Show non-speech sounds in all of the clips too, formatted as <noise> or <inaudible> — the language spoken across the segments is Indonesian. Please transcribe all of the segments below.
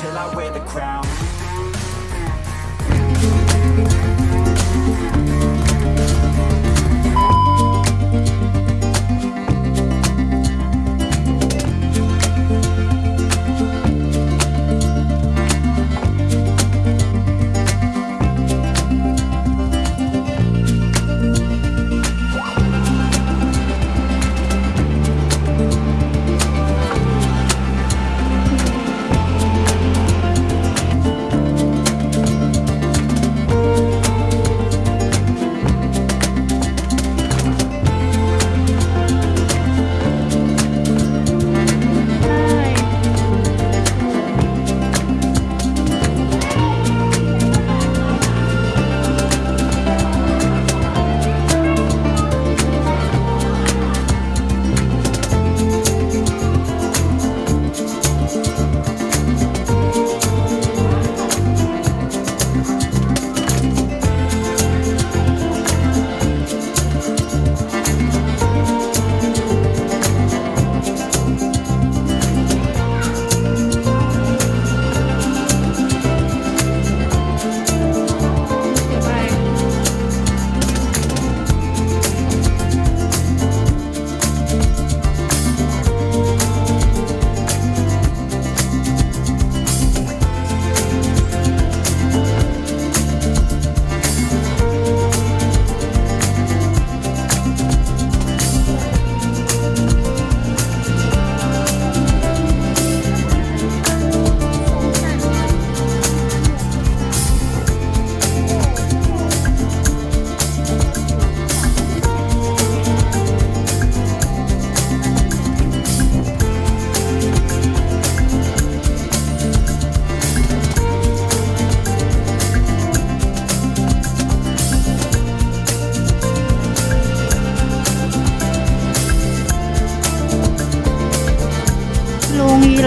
till I wear the crown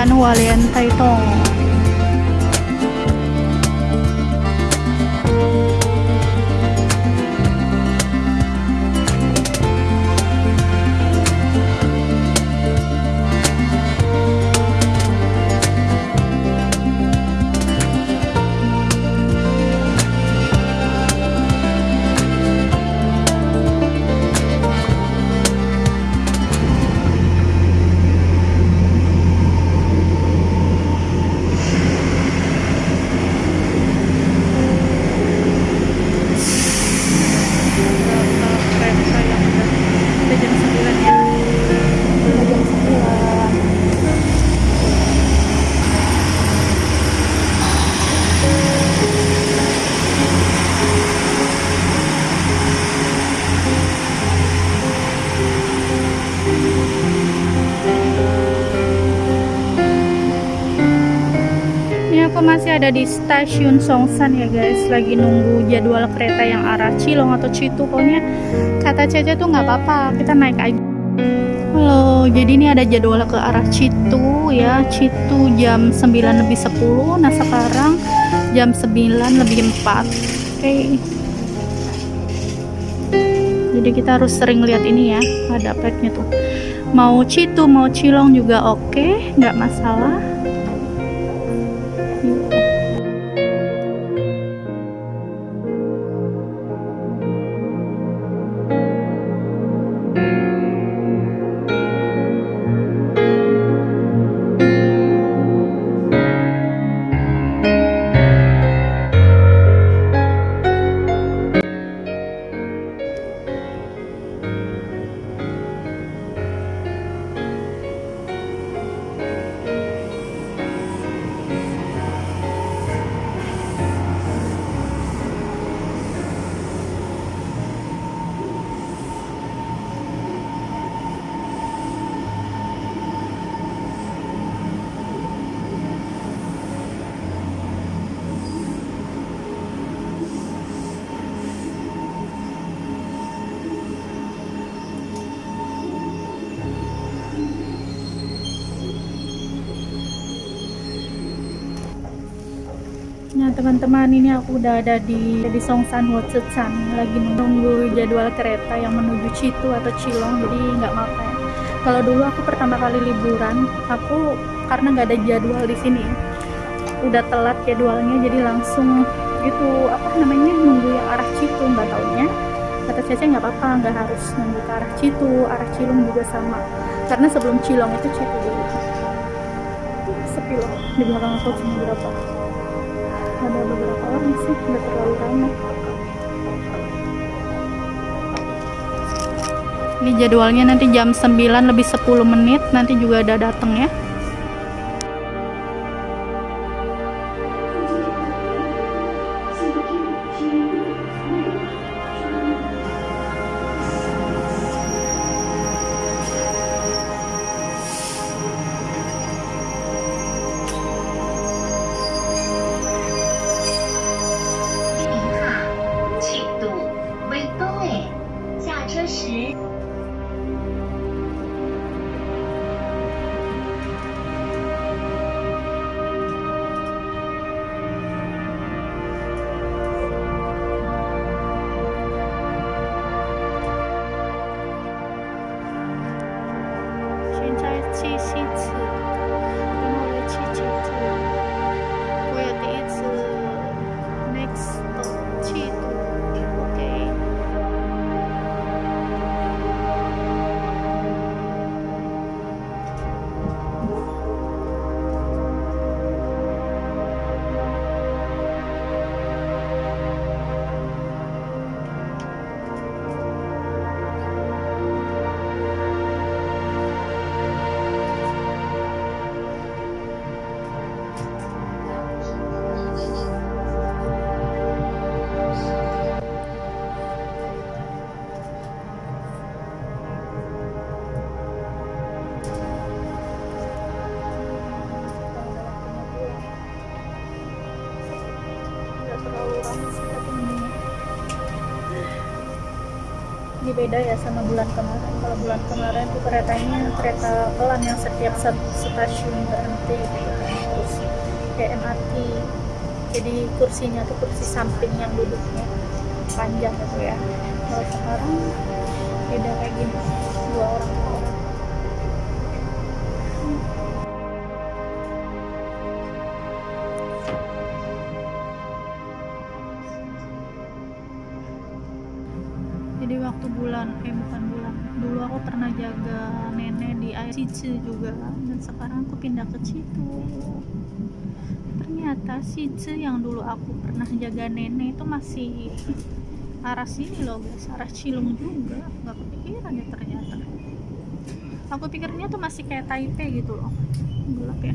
Plano Valentine itong 'Aku masih ada di stasiun Songsan ya guys. Lagi nunggu jadwal kereta yang arah Cilong atau Citu. Pokoknya kata Cece tuh nggak apa-apa. Kita naik aja. Halo jadi ini ada jadwal ke arah Citu ya. Citu jam 9 lebih 10 nah sekarang jam 9 lebih 4 oke. Okay. jadi kita harus sering lihat ini ya. Ada petnya tuh. Mau Citu mau Cilong juga oke. Okay, nggak masalah Nah teman-teman ini aku udah ada di di Songsan Wotsuchan lagi menunggu jadwal kereta yang menuju Citu atau Cilong jadi nggak apa ya. Kalau dulu aku pertama kali liburan aku karena nggak ada jadwal di sini udah telat jadwalnya jadi langsung itu apa namanya nunggu yang arah Citu nggak taunya. Kata Cece nggak apa-apa nggak harus nunggu ke arah Citu arah Cilung juga sama. Karena sebelum Cilong itu Citu dulu. Sepi loh di belakang aku cuma berapa ada beberapa orang sih nggak terlalu ramai ini jadwalnya nanti jam 9 lebih 10 menit nanti juga ada datang ya ini beda ya sama bulan kemarin. Kalau bulan kemarin tuh keretanya kereta pelan yang setiap stasiun berhenti. Gitu terus kayak MRT jadi kursinya tuh kursi samping yang duduknya panjang gitu ya. Kalau sekarang beda kayak gini. Dua orang aku pernah jaga nenek di Cici juga dan sekarang aku pindah ke situ. Ternyata Cici yang dulu aku pernah jaga nenek itu masih <laughs> arah sini loh guys. Arah Cilung juga. Nggak kepikiran ya ternyata. Aku pikirnya tuh masih kayak Taipei gitu loh gelap ya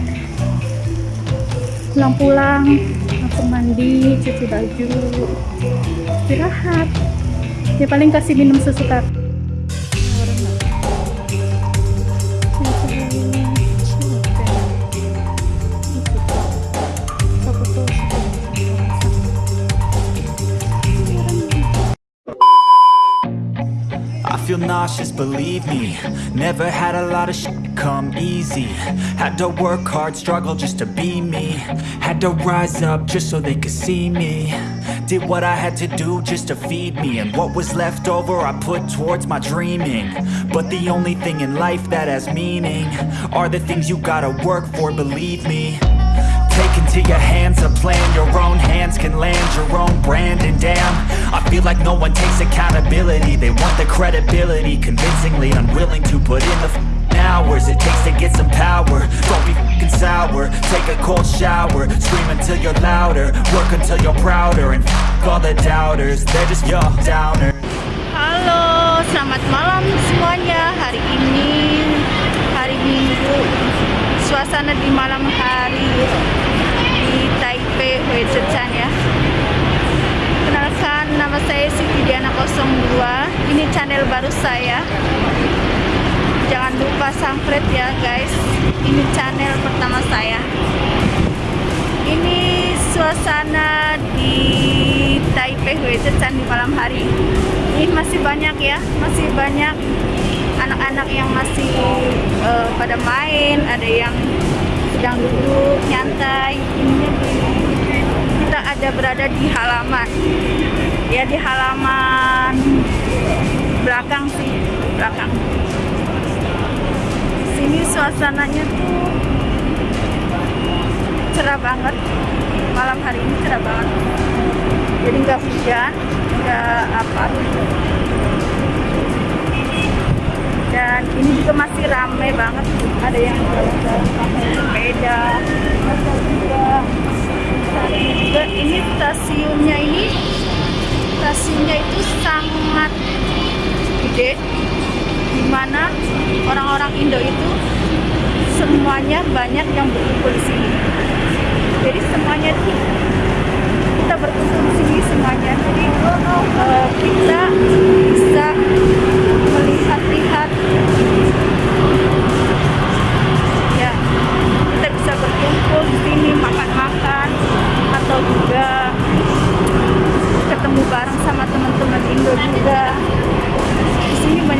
capek pulang-pulang langsung mandi cuci baju istirahat. Ya paling kasih minum susu nauseous, believe me. Never had a lot of shit come easy. Had to work hard, struggle just to be me. Had to rise up just so they could see me. Did what I had to do just to feed me. And what was left over I put towards my dreaming. But the only thing in life that has meaning Are the things you gotta work for, believe me Take into your hands a plan. Your own hands can land your own brand. And damn, I feel like no one takes accountability. They want the credibility Convincingly unwilling to put in the hours It takes to get some power. Don't be f***ing sour. Take a cold shower. Scream until you're louder. Work until you're prouder. And f*** all the doubters They're just your downer Halo, selamat malam semuanya. Hari ini hari Minggu. Suasana di malam hari Huizhecan ya. Kenalkan nama saya Siti Diana 02. Ini channel baru saya. Jangan lupa subscribe ya guys. Ini channel pertama saya. Ini suasana di Taipei Huizhecan di malam hari. Ini masih banyak ya, masih banyak anak-anak yang masih eh, pada main, ada yang sedang duduk nyantai. Ini ada berada di halaman. Ya di halaman belakang sih, belakang. Sini suasananya tuh cerah banget malam hari ini cerah banget jadi nggak hujan nggak apa dan ini juga masih ramai banget ada yang jalan-jalan pakai sepeda juga ini stasiunnya ini stasiunnya itu sangat gede di mana orang-orang Indo itu semuanya banyak yang berkumpul di sini. Jadi semuanya itu kita berkumpul di sini semuanya. Jadi eh, kita bisa melihat-lihat. Ya kita bisa berkumpul di sini makan-makan atau juga ketemu bareng sama teman-teman Indo juga. Di sini banyak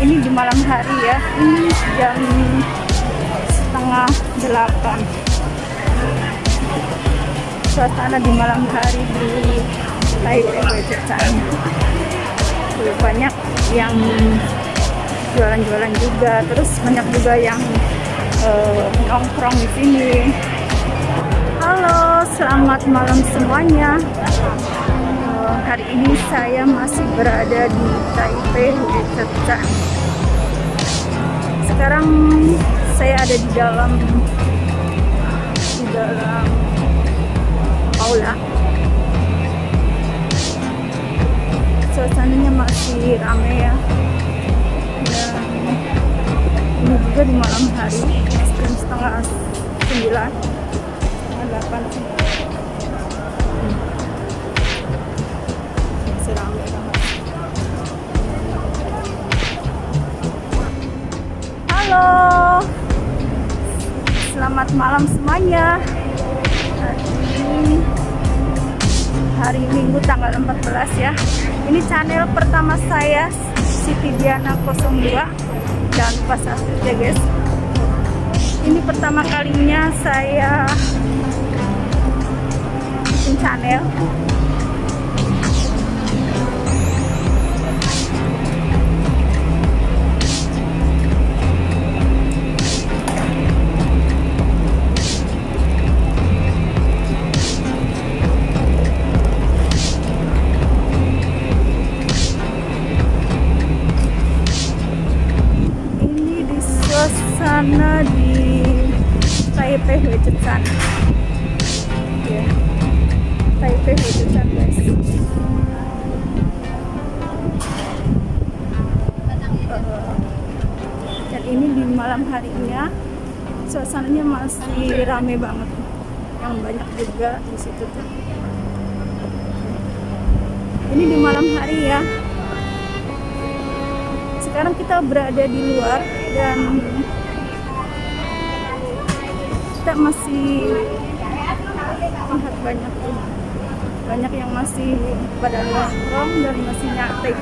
ini di malam hari ya. Ini jam setengah delapan. Suasana di malam hari di Taipei Tuh, banyak yang jualan-jualan juga. Terus banyak juga yang eh, nongkrong di sini. Halo selamat malam semuanya. Eh, hari ini saya masih berada di Taipei Huizhecan. Sekarang saya ada di dalam di dalam aula. Suasananya masih ramai ya. Dan ini juga di malam hari jam setengah sembilan, setengah delapan selamat malam semuanya. Hari hari Minggu tanggal 14 ya. Ini channel pertama saya Siti Diana 02. Jangan lupa subscribe ya guys. ini pertama kalinya saya bikin channel rame banget. Yang banyak juga di situ tuh. Ini di malam hari ya. Sekarang kita berada di luar dan kita masih lihat banyak tuh banyak yang masih pada nongkrong dan masih nyantai